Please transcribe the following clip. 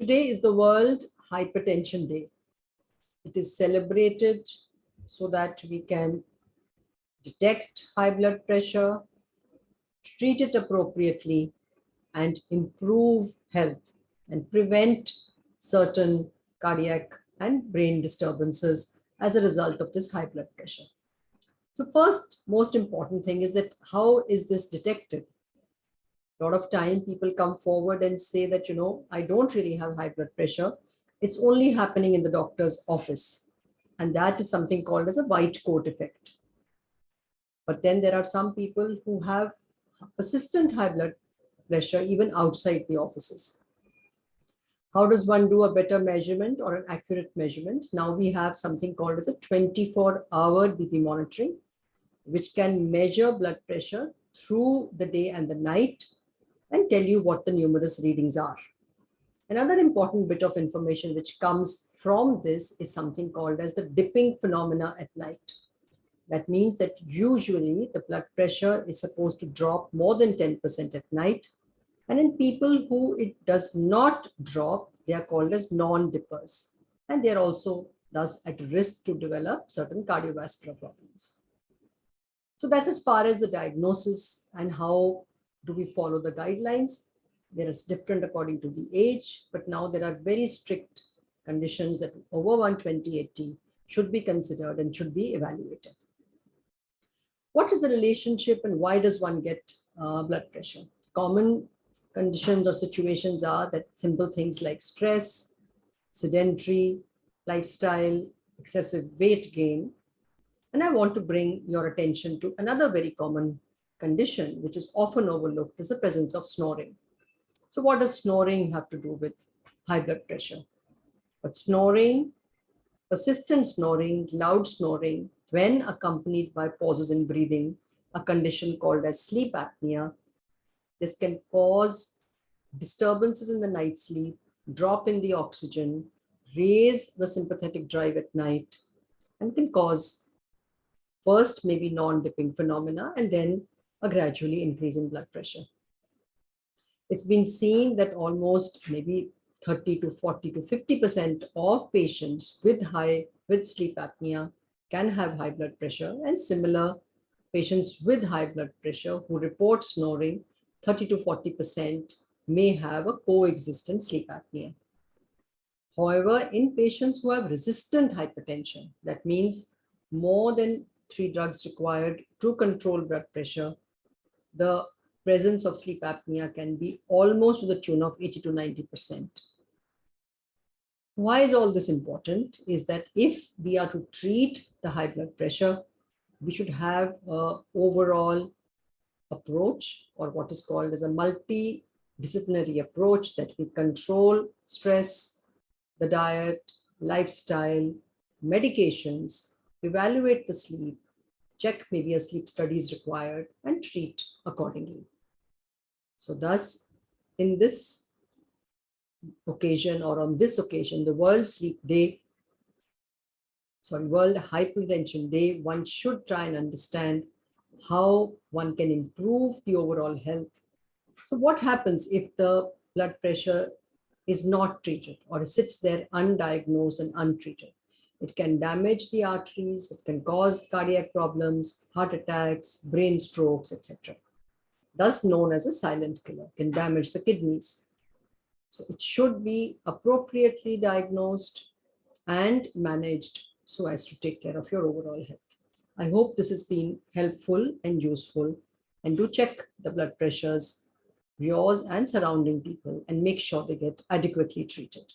Today is the World Hypertension Day. It is celebrated so that we can detect high blood pressure, treat it appropriately, and improve health and prevent certain cardiac and brain disturbances as a result of this high blood pressure. So first, most important thing is that how is this detected? A lot of time people come forward and say that, you know, I don't really have high blood pressure. It's only happening in the doctor's office. And that is something called as a white coat effect. But then there are some people who have persistent high blood pressure even outside the offices. How does one do a better measurement or an accurate measurement? Now we have something called as a 24 hour BP monitoring, which can measure blood pressure through the day and the night and tell you what the numerous readings are. Another important bit of information which comes from this is something called as the dipping phenomena at night. That means that usually the blood pressure is supposed to drop more than 10% at night. And in people who it does not drop, they are called as non-dippers. And they're also thus at risk to develop certain cardiovascular problems. So that's as far as the diagnosis and how do we follow the guidelines. There is different according to the age, but now there are very strict conditions that over 120 should be considered and should be evaluated what is the relationship and why does one get uh, blood pressure? Common conditions or situations are that simple things like stress, sedentary lifestyle, excessive weight gain. And I want to bring your attention to another very common condition, which is often overlooked, is the presence of snoring. So what does snoring have to do with high blood pressure? But snoring, persistent snoring, loud snoring, when accompanied by pauses in breathing, a condition called as sleep apnea. This can cause disturbances in the night sleep, drop in the oxygen, raise the sympathetic drive at night, and can cause first maybe non-dipping phenomena and then a gradually increasing blood pressure. It's been seen that almost maybe 30 to 40 to 50% of patients with high with sleep apnea can have high blood pressure and similar patients with high blood pressure who report snoring, 30 to 40% may have a coexistent sleep apnea. However, in patients who have resistant hypertension, that means more than three drugs required to control blood pressure, the presence of sleep apnea can be almost to the tune of 80 to 90%. Why is all this important? Is that if we are to treat the high blood pressure, we should have a overall approach or what is called as a multidisciplinary approach that we control stress, the diet, lifestyle, medications, evaluate the sleep, check maybe a sleep study is required and treat accordingly. So thus, in this occasion or on this occasion, the World Sleep Day, sorry, World Hypertension Day, one should try and understand how one can improve the overall health. So what happens if the blood pressure is not treated or sits there undiagnosed and untreated? It can damage the arteries, it can cause cardiac problems, heart attacks, brain strokes, etc. Thus known as a silent killer, can damage the kidneys, so it should be appropriately diagnosed and managed so as to take care of your overall health. I hope this has been helpful and useful and do check the blood pressures, yours and surrounding people and make sure they get adequately treated.